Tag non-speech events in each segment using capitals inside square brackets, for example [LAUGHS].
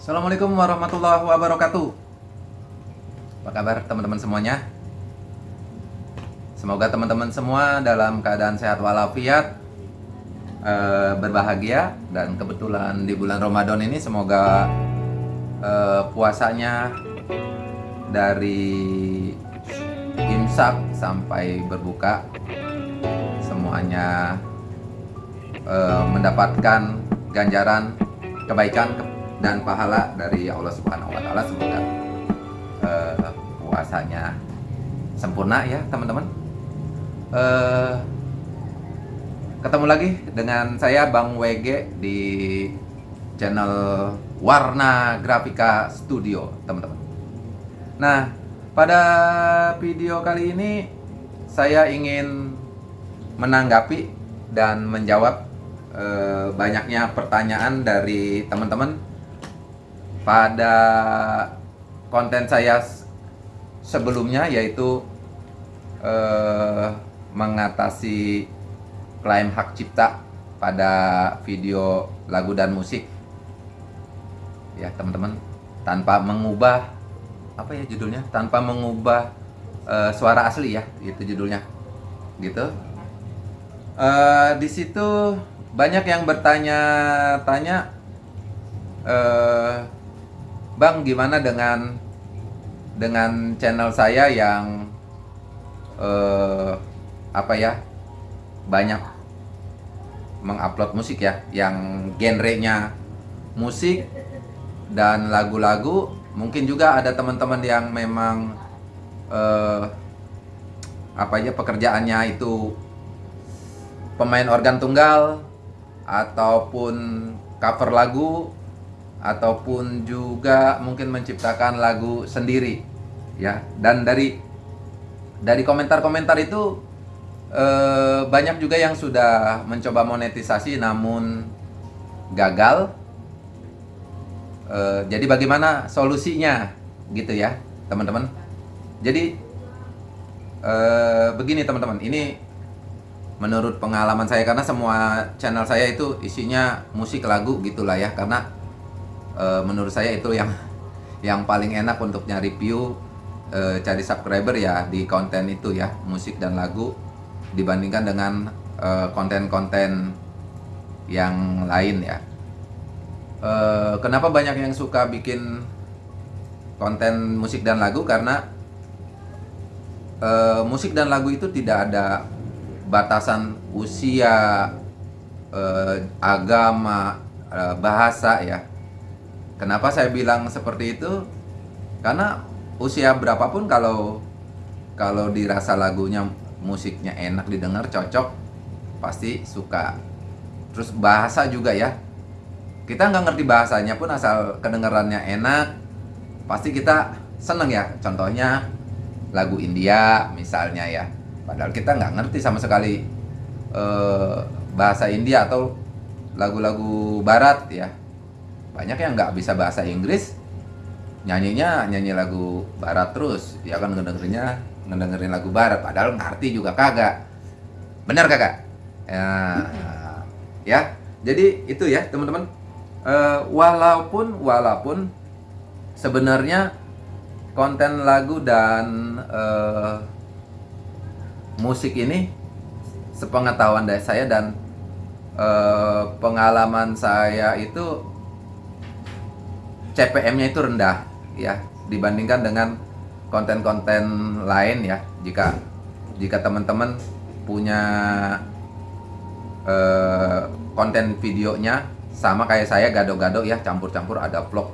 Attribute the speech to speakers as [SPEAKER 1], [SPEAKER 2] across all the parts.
[SPEAKER 1] Assalamualaikum warahmatullahi wabarakatuh Apa kabar teman-teman semuanya? Semoga teman-teman semua dalam keadaan sehat walafiat eh, Berbahagia Dan kebetulan di bulan Ramadan ini semoga eh, puasanya Dari imsak sampai berbuka Semuanya eh, mendapatkan ganjaran kebaikan dan pahala dari Allah Subhanahu wa taala semoga uh, puasanya sempurna ya teman-teman. Uh, ketemu lagi dengan saya Bang WG di channel Warna Grafika Studio teman-teman. Nah pada video kali ini saya ingin menanggapi dan menjawab Eh, banyaknya pertanyaan dari teman-teman pada konten saya sebelumnya yaitu uh, mengatasi klaim hak cipta pada video lagu dan musik. Ya teman-teman tanpa mengubah apa ya judulnya? Tanpa mengubah uh, suara asli ya itu judulnya. Gitu. Uh, di situ banyak yang bertanya-tanya eh, Bang gimana dengan dengan channel saya yang eh, apa ya banyak mengupload musik ya yang genrenya musik dan lagu-lagu. Mungkin juga ada teman-teman yang memang eh, apa ya pekerjaannya itu pemain organ tunggal ataupun cover lagu ataupun juga mungkin menciptakan lagu sendiri ya. Dan dari dari komentar-komentar itu eh, banyak juga yang sudah mencoba monetisasi namun gagal. Eh, jadi bagaimana solusinya gitu ya teman-teman. Jadi eh, begini teman-teman. Ini menurut pengalaman saya karena semua channel saya itu isinya musik lagu gitulah ya karena e, menurut saya itu yang yang paling enak untuk nyari view e, cari subscriber ya di konten itu ya musik dan lagu dibandingkan dengan eh, konten-konten yang lain ya e, kenapa banyak yang suka bikin konten musik dan lagu karena e, musik dan lagu itu tidak ada batasan usia, eh, agama, eh, bahasa ya. Kenapa saya bilang seperti itu? Karena usia berapapun kalau kalau dirasa lagunya musiknya enak didengar cocok pasti suka. Terus bahasa juga ya. Kita nggak ngerti bahasanya pun asal kedengarannya enak pasti kita seneng ya. Contohnya lagu India misalnya ya Padahal kita nggak ngerti sama sekali eh, bahasa India atau lagu-lagu Barat ya. Banyak yang nggak bisa bahasa Inggris, nyanyinya nyanyi lagu Barat terus, ya kan ngedengerinnya ngedengerin lagu Barat, padahal ngerti juga kagak. Benar kagak? Ya, ya. Jadi itu ya teman-teman. Uh, walaupun walaupun sebenarnya konten lagu dan uh, musik ini sepengetahuan dari saya dan eh, pengalaman saya itu CPM-nya itu rendah ya dibandingkan dengan konten-konten lain ya jika jika teman-teman punya eh, konten videonya sama kayak saya gado-gado ya campur-campur ada vlog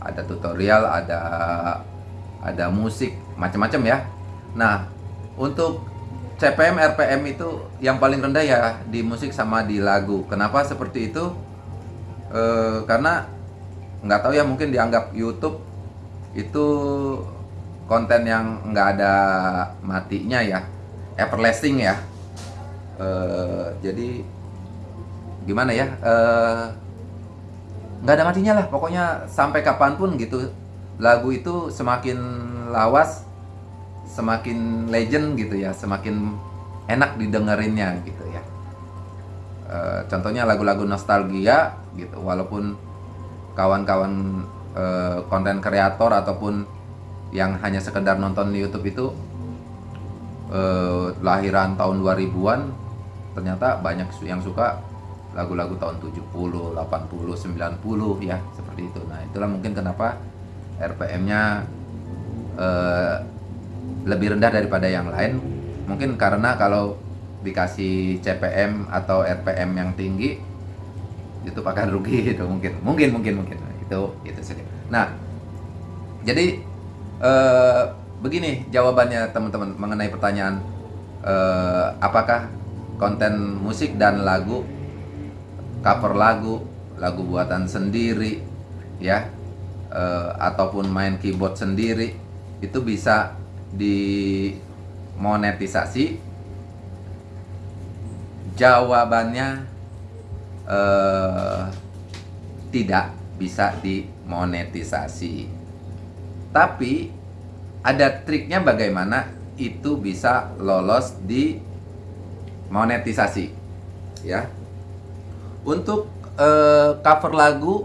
[SPEAKER 1] ada tutorial ada ada musik macam-macam ya nah untuk CPM RPM itu yang paling rendah ya di musik sama di lagu. Kenapa seperti itu? E, karena nggak tahu ya mungkin dianggap YouTube itu konten yang nggak ada matinya ya, everlasting ya. E, jadi gimana ya? E, nggak ada matinya lah. Pokoknya sampai kapan pun gitu lagu itu semakin lawas semakin legend gitu ya, semakin enak didengerinnya gitu ya. E, contohnya lagu-lagu nostalgia gitu, walaupun kawan-kawan eh, konten kreator ataupun yang hanya sekedar nonton di YouTube itu eh, lahiran tahun 2000-an ternyata banyak yang suka lagu-lagu tahun 70, 80, 90 ya seperti itu. Nah, itulah mungkin kenapa RPM-nya eh, lebih rendah daripada yang lain. Mungkin karena kalau dikasih CPM atau RPM yang tinggi itu akan rugi itu mungkin. Mungkin mungkin mungkin. Itu itu saja. Nah, jadi eh, begini jawabannya teman-teman mengenai pertanyaan eh, apakah konten musik dan lagu cover lagu, lagu buatan sendiri, ya, uh, ataupun main keyboard sendiri, itu bisa dimonetisasi. Jawabannya uh, tidak bisa dimonetisasi. Tapi ada triknya bagaimana itu bisa lolos di monetisasi, ya untuk uh, cover lagu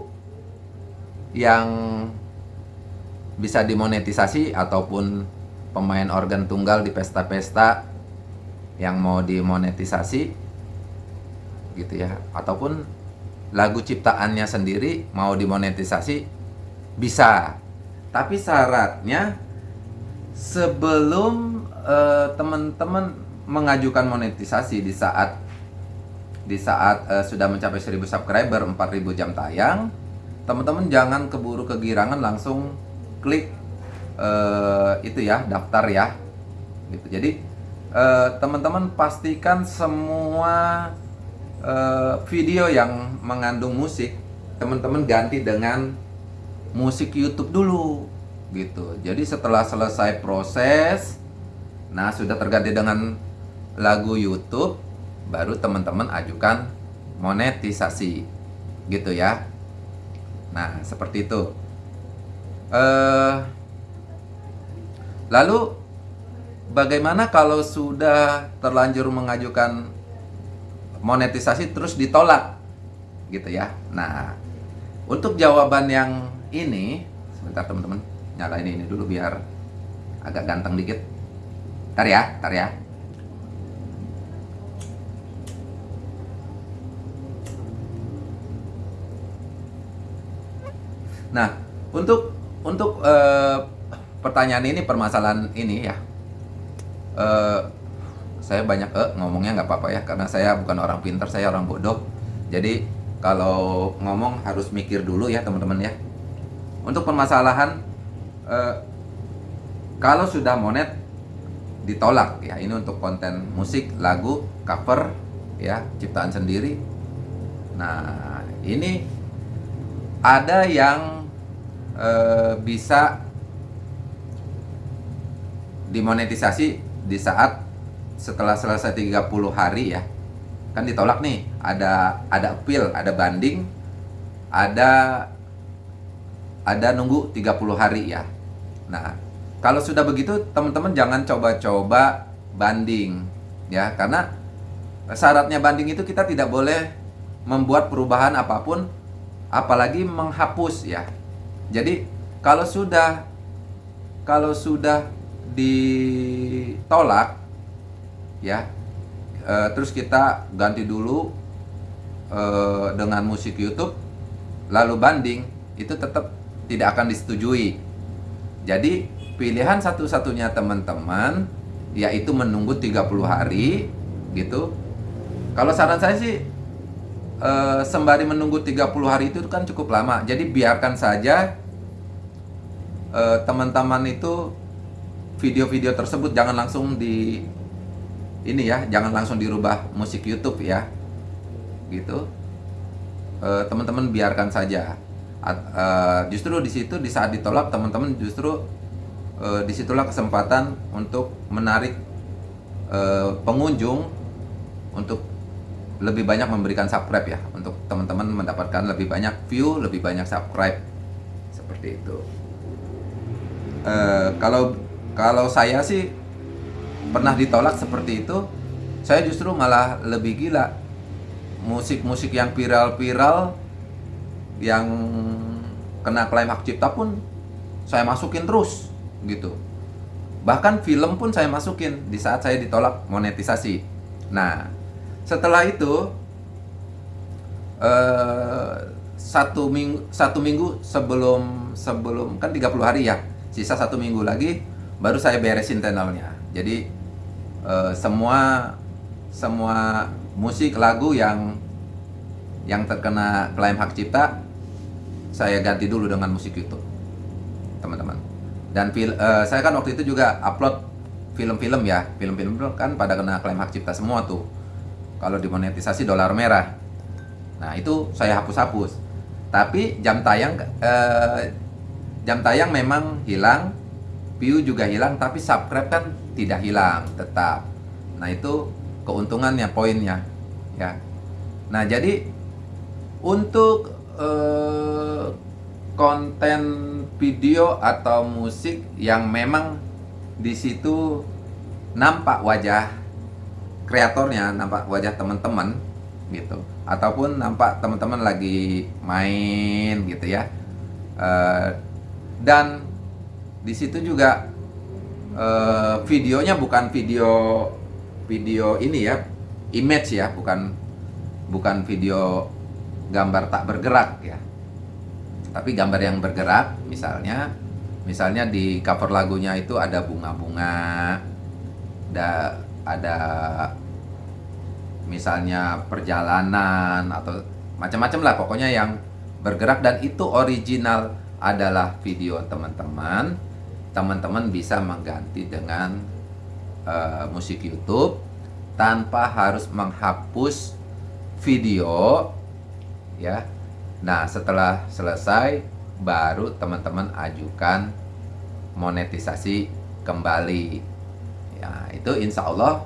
[SPEAKER 1] yang bisa dimonetisasi ataupun pemain organ tunggal di pesta-pesta yang mau dimonetisasi gitu ya. Ataupun lagu ciptaannya sendiri mau dimonetisasi bisa. Tapi syaratnya sebelum uh, teman-teman mengajukan monetisasi di saat di saat uh, sudah mencapai 1000 subscriber 4000 jam tayang teman-teman jangan keburu kegirangan langsung klik uh, itu ya daftar ya. Gitu. Jadi teman-teman pastikan semua uh, video yang mengandung musik teman-teman ganti dengan musik YouTube dulu gitu. Jadi setelah selesai proses nah sudah terganti dengan lagu YouTube baru teman-teman ajukan monetisasi gitu ya. Nah seperti itu. Uh, lalu bagaimana kalau sudah terlanjur mengajukan monetisasi terus ditolak gitu ya. Nah untuk jawaban yang ini sebentar teman-teman nyalain ini dulu biar agak ganteng dikit. Tar ya tar ya. Nah, untuk untuk uh, pertanyaan ini permasalahan ini ya, uh, saya banyak uh, ngomongnya nggak apa-apa ya karena saya bukan orang pintar, saya orang bodoh. Jadi kalau ngomong harus mikir dulu ya teman-teman ya. Untuk permasalahan uh, kalau sudah monet ditolak ya ini untuk konten musik, lagu, cover ya ciptaan sendiri. Nah ini ada yang Eh, bisa dimonetisasi di saat setelah selesai 30 hari ya kan ditolak nih. Ada ada appeal ada banding ada ada nunggu 30 hari ya. Nah kalau sudah begitu teman-teman jangan coba-coba banding ya karena syaratnya banding itu kita tidak boleh membuat perubahan apa pun apalagi menghapus ya. Jadi kalau sudah kalau sudah ditolak ya e, terus kita ganti dulu e, dengan musik YouTube lalu banding itu tetap tidak akan disetujui. Jadi pilihan satu-satunya teman-teman yaitu menunggu 30 hari gitu. Kalau saran saya sih e, sembari menunggu 30 hari itu kan cukup lama. Jadi biarkan saja teman-teman itu video-video tersebut jangan langsung di ini ya, jangan langsung dirubah musik YouTube ya. Gitu. Uh, teman-teman biarkan saja. Uh, justru di situ di saat ditolak teman-teman justru uh, di situlah kesempatan untuk menarik pengunjung untuk lebih banyak memberikan subscribe ya untuk teman-teman mendapatkan lebih banyak view lebih banyak subscribe seperti itu Eh, kalau kalau saya sih pernah ditolak seperti itu saya justru malah lebih gila. Musik-musik yang viral-viral yang kena klaim hak cipta pun saya masukin terus gitu. Bahkan film pun saya masukin di saat saya ditolak monetisasi. Nah setelah itu eh, satu minggu satu minggu sebelum sebelum kan 30 hari ya sisa satu minggu lagi baru saya beresin channelnya jadi eh, semua semua musik lagu yang yang terkena klaim hak cipta saya ganti dulu dengan musik YouTube teman-teman. Dan fil, uh, saya kan waktu itu juga upload film-film ya. Film-film kan pada kena klaim hak cipta semua tuh. Kalau dimonetisasi dolar merah. Nah itu saya hapus-hapus. Tapi jam tayang uh, jam tayang memang hilang view juga hilang tapi subscribe kan tidak hilang tetap. Nah itu keuntungannya poinnya ya. Nah jadi untuk eh, konten video atau musik yang memang di situ nampak wajah kreatornya nampak wajah teman-teman gitu. Ataupun nampak teman-teman lagi main gitu ya. Uh, dan di situ juga uh, videonya bukan video video ini ya image ya bukan bukan video gambar tak bergerak ya. Tapi gambar yang bergerak misalnya misalnya di cover lagunya itu ada bunga-bunga ada ada misalnya perjalanan atau macam-macam lah pokoknya yang bergerak. Dan itu original adalah video teman-teman teman-teman bisa mengganti dengan uh, musik YouTube tanpa harus menghapus video ya. Nah setelah selesai baru teman-teman ajukan monetisasi kembali. Ya itu insya Allah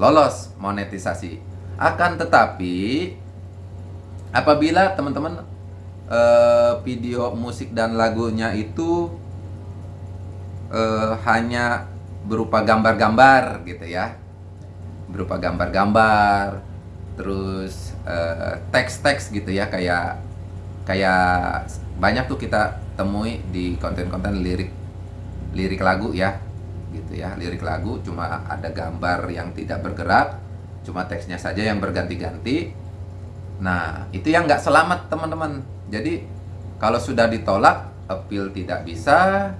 [SPEAKER 1] lolos monetisasi. Akan tetapi apabila teman-teman eh, video musik dan lagunya itu eh, hanya berupa gambar-gambar gitu ya. Berupa gambar-gambar terus uh, teks-teks gitu ya kayak kayak banyak tuh kita temui di konten-konten lirik lirik lagu ya gitu ya. Lirik lagu cuma ada gambar yang tidak bergerak cuma teksnya saja yang berganti-ganti. Nah itu yang nggak selamat teman-teman. Jadi kalau sudah ditolak appeal tidak bisa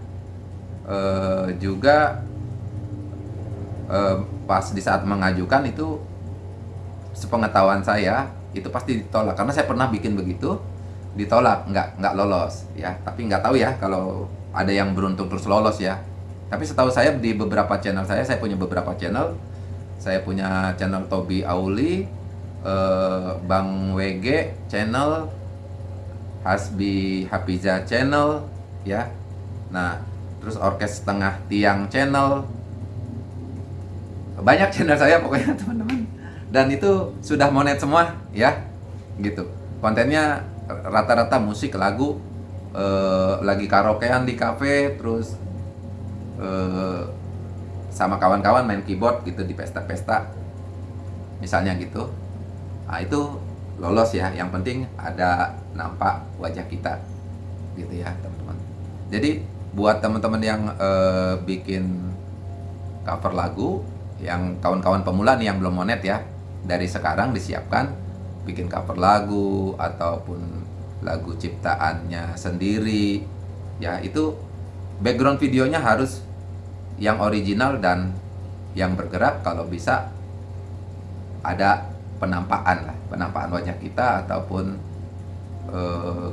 [SPEAKER 1] uh, juga uh, pas di saat mengajukan itu sepengetahuan saya itu pasti ditolak. Karena saya pernah bikin begitu ditolak nggak nggak lolos ya. Tapi nggak tahu ya kalau ada yang beruntung terus lolos ya. Tapi setahu saya di beberapa channel saya saya punya beberapa channel. Saya punya channel Tobi Auli eh, Bang WG channel Hasbi Hafiza channel ya. Nah terus orkes setengah tiang channel. Banyak channel saya pokoknya [LAUGHS] teman-teman. Dan itu sudah monet semua ya. Gitu. Kontennya rata-rata musik lagu eh, lagi karaokean di cafe terus eh, sama kawan-kawan main keyboard gitu di pesta-pesta. Misalnya gitu. Nah itu lolos ya. Yang penting ada nampak wajah kita. Gitu ya teman-teman. Jadi buat teman-teman yang eh, bikin cover lagu yang kawan-kawan pemula nih yang belum monet ya dari sekarang disiapkan bikin cover lagu ataupun lagu ciptaannya sendiri. Ya itu background videonya harus yang original dan yang bergerak. Kalau bisa ada penampakan lah penampakan wajah kita ataupun uh,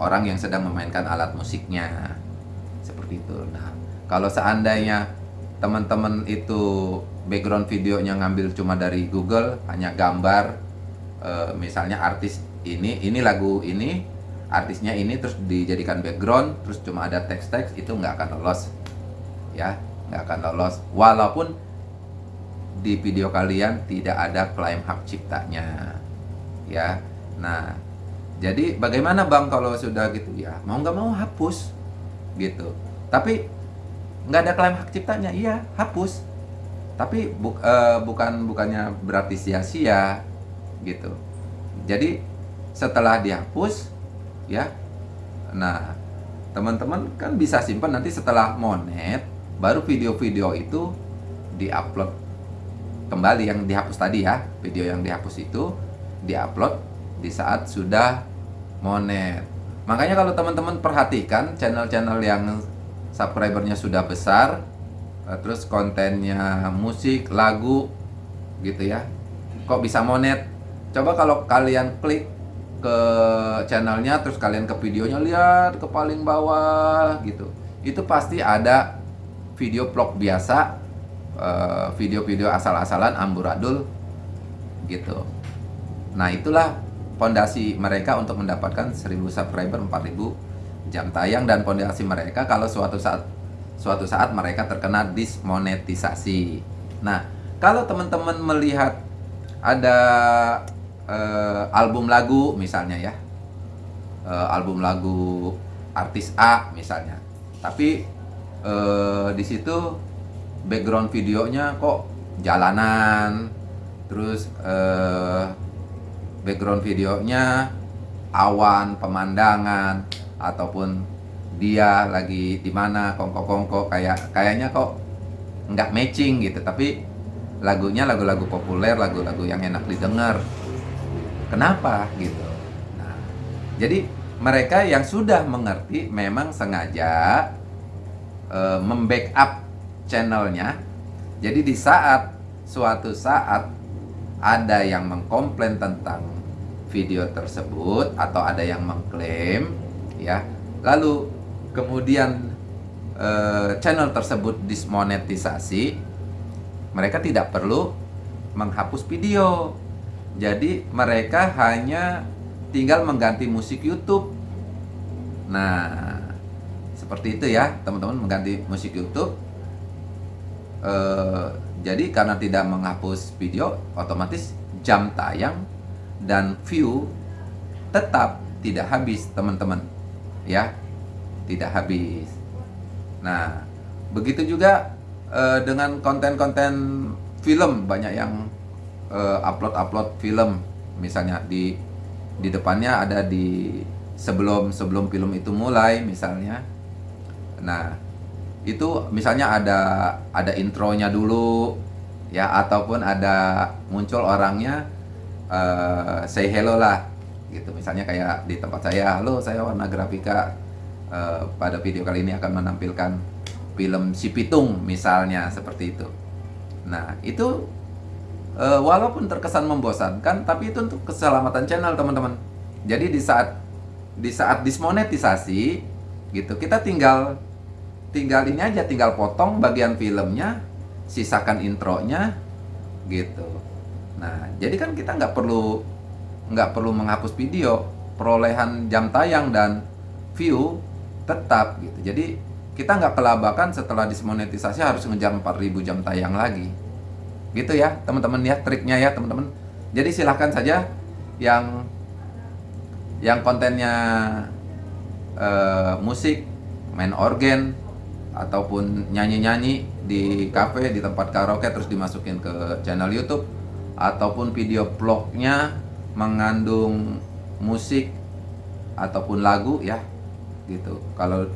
[SPEAKER 1] orang yang sedang memainkan alat musiknya seperti itu nah kalau seandainya teman-teman itu background videonya ngambil cuma dari Google hanya gambar e, misalnya artis ini ini lagu ini artisnya ini terus dijadikan background terus cuma ada teks-teks itu nggak akan lolos. Ya nggak akan lolos. Walaupun di video kalian tidak ada klaim hak ciptanya. Ya nah jadi bagaimana bang kalau sudah gitu? Ya mau nggak mau hapus gitu tapi nggak ada klaim hak ciptanya. Iya hapus. Tapi bu, uh, bukan bukannya berarti sia-sia gitu. Jadi setelah dihapus ya Nah, teman-teman kan bisa simpan nanti setelah monet, baru video-video itu diupload kembali yang dihapus tadi ya, video yang dihapus itu diupload di saat sudah monet. Makanya kalau teman-teman perhatikan channel-channel yang subscribernya sudah besar, eh, terus kontennya musik, lagu, gitu ya, kok bisa monet? Coba kalau kalian klik ke channelnya terus kalian ke videonya lihat ke paling bawah gitu. Itu pasti ada video vlog biasa eh, video-video asal-asalan amburadul gitu. Nah itulah fondasi mereka untuk mendapatkan 1000 subscriber 4000 jam tayang dan fondasi mereka kalau suatu saat suatu saat mereka terkena dismonetisasi. Nah kalau teman-teman melihat ada uh, album lagu misalnya ya uh, album lagu artis A misalnya tapi uh, di situ background videonya kok jalanan terus background videonya awan pemandangan ataupun dia lagi di mana kongko-kongko kayak kayaknya kok nggak matching gitu tapi lagunya lagu-lagu populer lagu-lagu yang enak didengar Kenapa gitu? Nah, jadi mereka yang sudah mengerti memang sengaja e, membackup channelnya. Jadi di saat suatu saat ada yang mengkomplain tentang video tersebut atau ada yang mengklaim, ya, lalu kemudian e, channel tersebut dismonetisasi, mereka tidak perlu menghapus video jadi mereka hanya tinggal mengganti musik YouTube. Nah, seperti itu ya, teman-teman mengganti musik YouTube. E, jadi karena tidak menghapus video, otomatis jam tayang dan view tetap tidak habis, teman-teman. Ya, tidak habis. Nah, begitu juga e, dengan konten-konten film banyak yang uh, upload-upload film misalnya di di depannya ada di sebelum sebelum film itu mulai misalnya. Nah, itu misalnya ada ada intronya dulu ya ataupun ada muncul orangnya uh, say hello lah gitu. Misalnya kayak di tempat saya halo saya warna grafika uh, pada video kali ini akan menampilkan film si pitung misalnya seperti itu. Nah itu uh, walaupun terkesan membosankan tapi itu untuk keselamatan channel teman-teman. Jadi di saat di saat dismonetisasi gitu kita tinggal tinggal ini aja tinggal potong bagian filmnya sisakan intronya gitu. Nah jadi kan kita nggak perlu nggak perlu menghapus video perolehan jam tayang dan view tetap gitu jadi kita nggak kelabakan setelah dismonetisasi harus ngejar 4000 jam tayang lagi Gitu ya, teman-teman ya, triknya ya, teman-teman. Jadi silahkan saja yang yang kontennya uh, musik, main organ ataupun nyanyi-nyanyi di cafe, di tempat karaoke terus dimasukin ke channel YouTube ataupun video vlognya mengandung musik ataupun lagu ya gitu. Kalau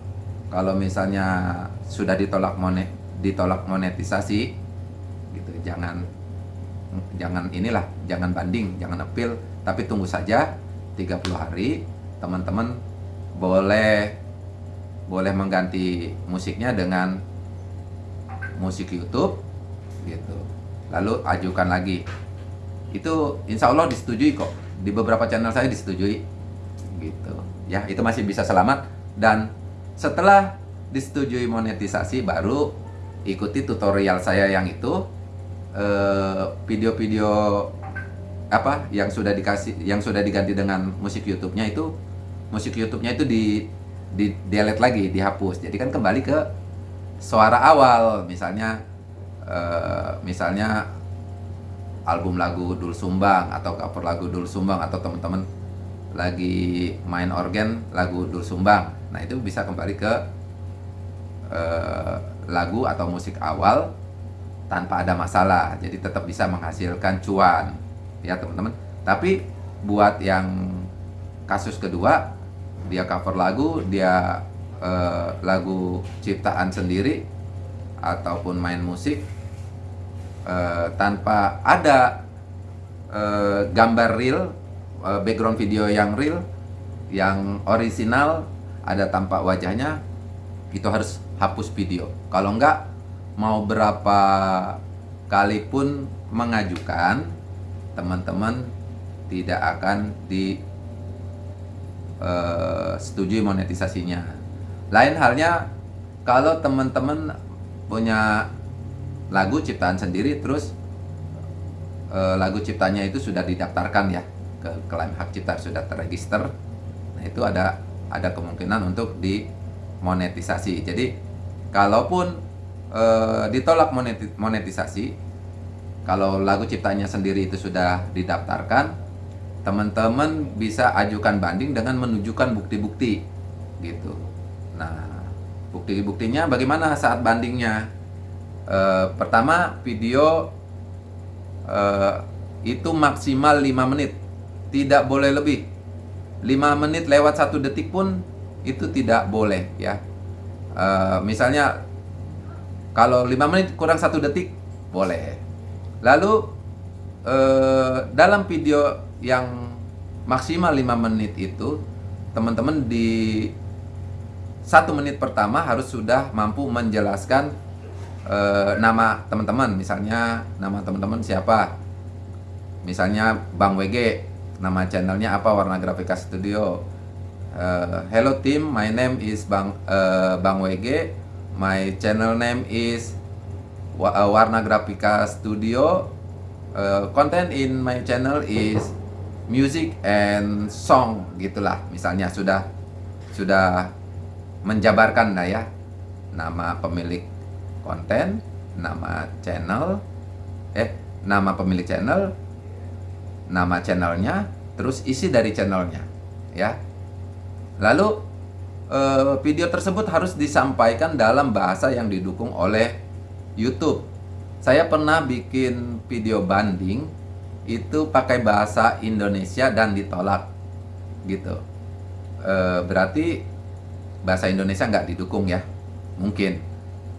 [SPEAKER 1] kalau misalnya sudah ditolak monet ditolak monetisasi gitu jangan jangan inilah jangan banding jangan appeal. Tapi tunggu saja 30 hari teman-teman boleh boleh mengganti musiknya dengan musik YouTube gitu. Lalu ajukan lagi itu insya Allah disetujui kok. Di beberapa channel saya disetujui. Gitu. Ya itu masih bisa selamat. Dan setelah disetujui monetisasi baru ikuti tutorial saya yang itu. Eh, video-video uh, apa yang sudah dikasih yang sudah diganti dengan musik YouTube-nya itu musik YouTube-nya itu di di delete lagi, dihapus. Jadi kan kembali ke suara awal, misalnya uh, misalnya album lagu Dul Sumbang atau cover lagu Dul Sumbang atau teman-teman lagi main organ lagu Dul Sumbang. Nah, itu bisa kembali ke uh, lagu atau musik awal tanpa ada masalah. Jadi tetap bisa menghasilkan cuan. Ya teman-teman. Tapi buat yang kasus kedua dia cover lagu dia uh, lagu ciptaan sendiri ataupun main musik uh, tanpa ada uh, gambar real uh, background video yang real yang original ada tampak wajahnya itu harus hapus video kalau enggak mau berapa kali pun mengajukan teman-teman tidak akan di uh, setujui monetisasinya. Lain halnya kalau teman-teman punya lagu ciptaan sendiri terus uh, lagu ciptanya itu sudah didaftarkan ya ke klaim hak cipta sudah terregister. Nah, itu ada ada kemungkinan untuk dimonetisasi. Jadi kalaupun uh, ditolak monetisasi kalau lagu ciptanya sendiri itu sudah didaftarkan teman-teman bisa ajukan banding dengan menunjukkan bukti-bukti gitu. Nah, bukti-buktinya bagaimana saat bandingnya? E, pertama, video e, itu maksimal 5 menit, tidak boleh lebih. 5 menit lewat satu detik pun itu tidak boleh ya. E, misalnya kalau 5 menit kurang satu detik boleh. Lalu e, dalam video yang maksimal 5 menit itu teman-teman di satu menit pertama harus sudah mampu menjelaskan e, nama teman-teman misalnya nama teman-teman siapa? Misalnya Bang WG nama channelnya apa? Warna Grafika Studio. Uh, Hello team my name is Bang uh, Bang WG my channel name is Warna Grafika Studio. Uh, content in my channel is music and song gitulah. Misalnya sudah sudah menjabarkan lah ya nama pemilik konten nama channel eh nama pemilik channel nama channelnya terus isi dari channelnya ya. Lalu eh, video tersebut harus disampaikan dalam bahasa yang didukung oleh YouTube. Saya pernah bikin video banding itu pakai bahasa Indonesia dan ditolak gitu. E, berarti bahasa Indonesia nggak didukung ya mungkin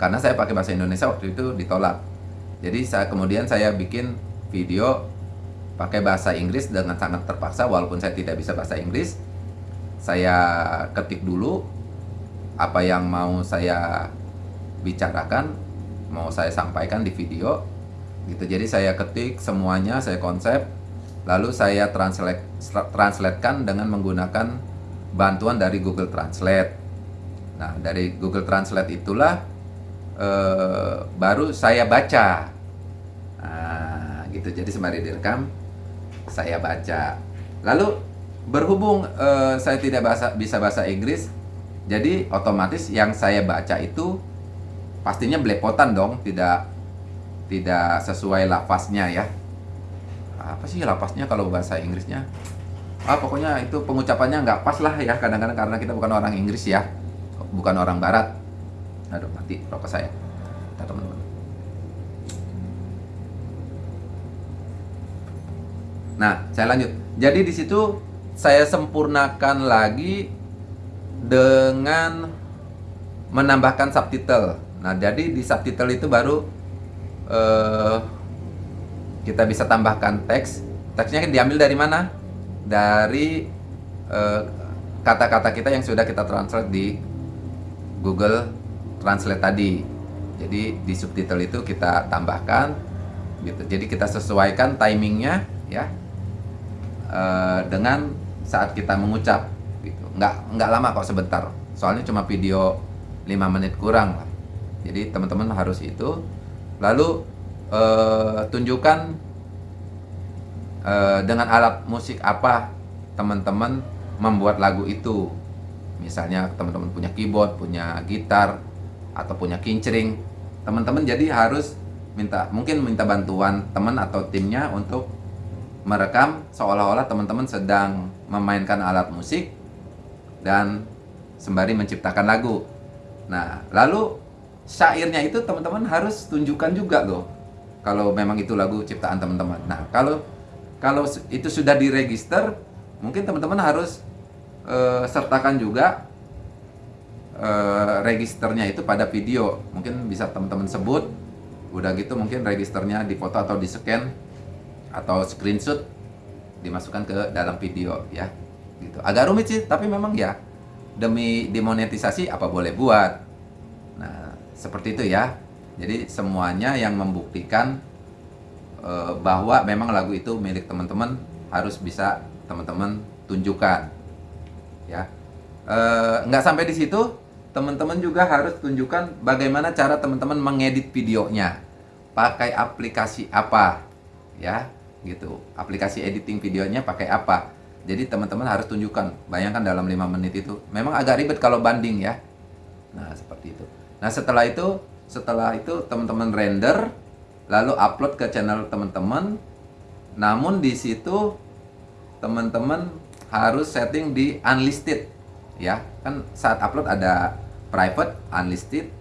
[SPEAKER 1] karena saya pakai bahasa Indonesia waktu itu ditolak. Jadi saya kemudian saya bikin video pakai bahasa Inggris dengan sangat terpaksa walaupun saya tidak bisa bahasa Inggris. Saya ketik dulu apa yang mau saya bicarakan mau saya sampaikan di video gitu. Jadi saya ketik semuanya saya konsep lalu saya translate translatekan dengan menggunakan bantuan dari Google Translate. Nah dari Google Translate itulah eh, baru saya baca. Nah, gitu. Jadi sembari direkam saya baca. Lalu berhubung eh, saya tidak bahasa, bisa bahasa Inggris jadi otomatis yang saya baca itu pastinya belepotan dong tidak tidak sesuai lafaznya ya. Apa sih lafaznya kalau bahasa Inggrisnya? Ah pokoknya itu pengucapannya nggak pas lah ya kadang-kadang karena kita bukan orang Inggris ya bukan orang Barat aduh mati rokok saya kita teman-teman nah saya lanjut jadi di situ saya sempurnakan lagi dengan menambahkan subtitle nah jadi di subtitle itu baru uh, kita bisa tambahkan teks. Teksnya diambil dari mana? Dari eh, kata-kata uh, kita yang sudah kita translate di Google Translate tadi. Jadi di subtitle itu kita tambahkan, gitu. Jadi kita sesuaikan timingnya, ya, uh, dengan saat kita mengucap, gitu. Nggak nggak lama kok sebentar. Soalnya cuma video 5 menit kurang lah. Jadi teman-teman harus itu Lalu uh, tunjukkan uh, dengan alat musik apa teman-teman membuat lagu itu. Misalnya teman-teman punya keyboard, punya gitar, atau punya kincering. Teman-teman jadi harus minta mungkin minta bantuan teman atau timnya untuk merekam seolah-olah teman-teman sedang memainkan alat musik dan sembari menciptakan lagu. Nah, lalu syairnya itu teman-teman harus tunjukkan juga loh kalau memang itu lagu ciptaan teman-teman. Nah, kalau kalau itu sudah diregister, mungkin teman-teman harus eh, sertakan juga eh, registernya itu pada video. Mungkin bisa teman-teman sebut. Udah gitu mungkin registernya di foto atau di scan atau screenshot dimasukkan ke dalam video ya. Gitu. Agak rumit sih, tapi memang ya demi dimonetisasi apa boleh buat. Nah, seperti itu ya. Jadi semuanya yang membuktikan uh, bahwa memang lagu itu milik teman-teman harus bisa teman-teman tunjukkan. Ya. Uh, nggak sampai di situ, teman-teman juga harus tunjukkan bagaimana cara teman-teman mengedit videonya. Pakai aplikasi apa? Ya, gitu. Aplikasi editing videonya pakai apa? Jadi teman-teman harus tunjukkan. Bayangkan dalam 5 menit itu. Memang agak ribet kalau banding ya. Nah, seperti itu. Nah, setelah itu setelah itu teman-teman render lalu upload ke channel teman-teman. Namun di situ teman-teman harus setting di unlisted ya. Kan saat upload ada private, unlisted,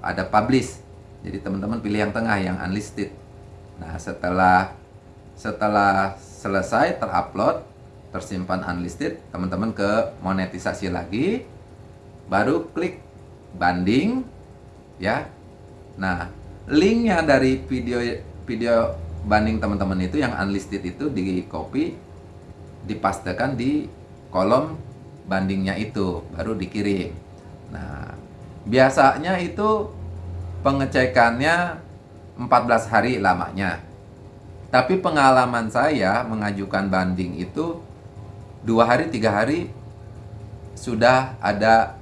[SPEAKER 1] ada publish. Jadi teman-teman pilih yang tengah yang unlisted. Nah, setelah setelah selesai terupload, tersimpan unlisted, teman-teman ke monetisasi lagi, baru klik banding, ya. Nah, linknya dari video video banding teman-teman itu yang unlisted itu di copy, dipastekan di kolom bandingnya itu, baru dikirim. Nah, biasanya itu pengecekannya 14 hari lamanya. Tapi pengalaman saya mengajukan banding itu dua hari tiga hari sudah ada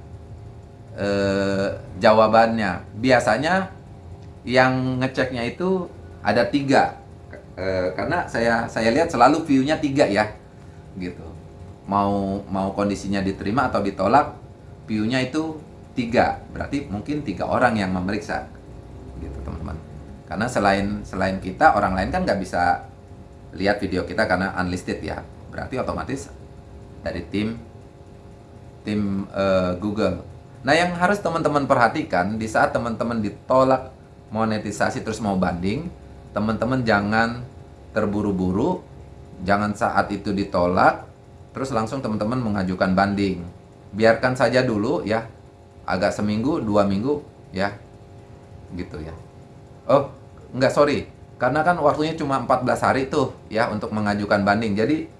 [SPEAKER 1] eh, jawabannya. Biasanya yang ngeceknya itu ada tiga, eh, karena saya saya lihat selalu view-nya tiga ya, gitu. Mau mau kondisinya diterima atau ditolak, view-nya itu tiga, berarti mungkin tiga orang yang memeriksa, gitu teman-teman. Karena selain selain kita orang lain kan nggak bisa lihat video kita karena unlisted ya, berarti otomatis dari tim tim uh, Google. Nah, yang harus teman-teman perhatikan di saat teman-teman ditolak monetisasi terus mau banding, teman-teman jangan terburu-buru, jangan saat itu ditolak terus langsung teman-teman mengajukan banding. Biarkan saja dulu ya, agak seminggu, dua minggu ya, gitu ya. Oh, enggak sorry, karena kan waktunya cuma 14 hari tuh ya untuk mengajukan banding. Jadi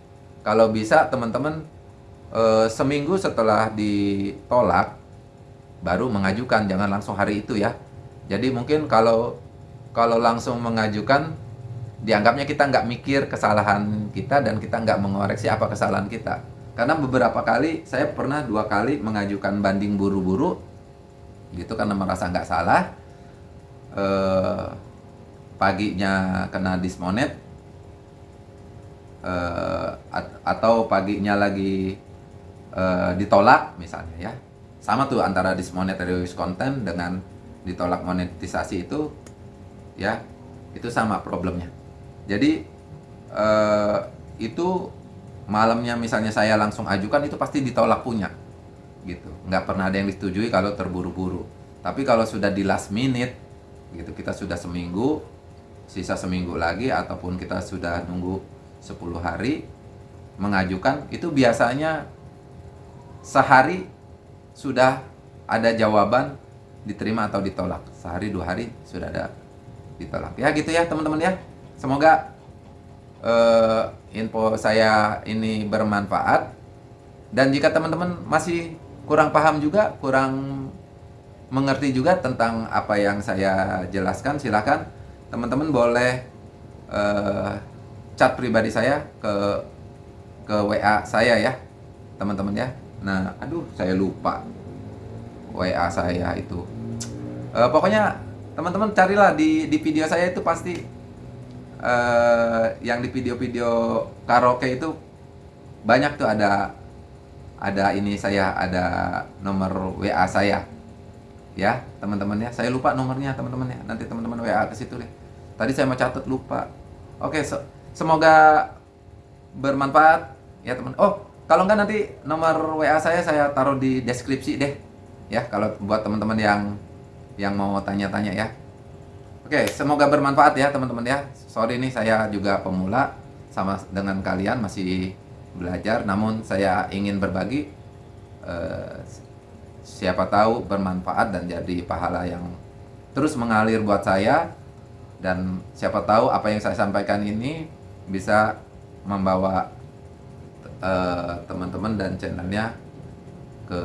[SPEAKER 1] kalau bisa teman-teman e, seminggu setelah ditolak baru mengajukan. Jangan langsung hari itu ya. Jadi mungkin kalau kalau langsung mengajukan dianggapnya kita nggak mikir kesalahan kita dan kita nggak mengoreksi apa kesalahan kita karena beberapa kali saya pernah dua kali mengajukan banding buru-buru gitu karena merasa nggak salah. E, paginya kena dismonet e, atau paginya lagi uh, ditolak misalnya ya. Sama tuh antara dismonetary content dengan ditolak monetisasi itu ya itu sama problemnya. Jadi uh, itu malamnya misalnya saya langsung ajukan itu pasti ditolak punya gitu nggak pernah ada yang disetujui kalau terburu-buru tapi kalau sudah di last minute gitu kita sudah seminggu sisa seminggu lagi ataupun kita sudah nunggu 10 hari mengajukan itu biasanya sehari sudah ada jawaban diterima atau ditolak. Sehari dua hari sudah ada ditolak. Ya gitu ya teman-teman ya. Semoga uh, info saya ini bermanfaat. Dan jika teman-teman masih kurang paham juga, kurang mengerti juga tentang apa yang saya jelaskan, silakan teman-teman boleh uh, chat pribadi saya ke ke WA saya ya, teman-teman ya. Nah, aduh, saya lupa WA saya itu. Uh, pokoknya teman-teman carilah di di video saya itu pasti uh, yang di video-video karaoke itu banyak tuh ada ada ini saya ada nomor WA saya. Ya teman-teman ya saya lupa nomornya teman-teman ya nanti teman-teman WA ke situ deh. Tadi saya mau catat lupa. Oke so, semoga bermanfaat. Ya teman oh kalau enggak nanti nomor WA saya saya taruh di deskripsi deh. Ya, kalau buat teman-teman yang yang mau tanya-tanya ya. Oke, semoga bermanfaat ya teman-teman ya. Sorry nih saya juga pemula sama dengan kalian masih belajar. Namun saya ingin berbagi eh, siapa tahu bermanfaat dan jadi pahala yang terus mengalir buat saya. Dan siapa tahu apa yang saya sampaikan ini bisa membawa eh, teman-teman dan channelnya ke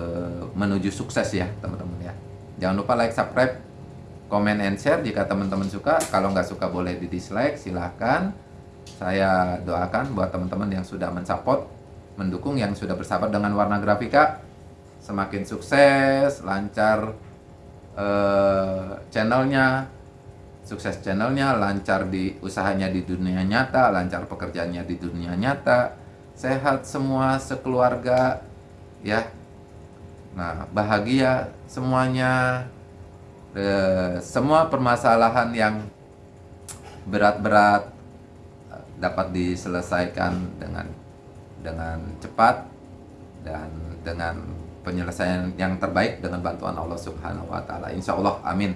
[SPEAKER 1] menuju sukses ya teman-teman ya. Jangan lupa like subscribe comment and share jika teman-teman suka. Kalau nggak suka boleh di dislike silahkan saya doakan buat teman-teman yang sudah mensupport mendukung yang sudah bersahabat dengan warna grafika semakin sukses lancar eh, channelnya sukses channelnya lancar di usahanya di dunia nyata lancar pekerjaannya di dunia nyata sehat semua sekeluarga ya. Nah bahagia semuanya eh, semua permasalahan yang berat-berat dapat diselesaikan dengan dengan cepat dan dengan penyelesaian yang terbaik dengan bantuan Allah Subhanahu wa taala. Insya Allah amin.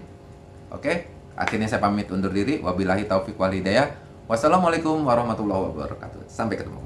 [SPEAKER 1] Oke, akhirnya saya pamit undur diri. Wabillahi taufik wal hidayah. Wassalamualaikum warahmatullahi wabarakatuh. Sampai ketemu.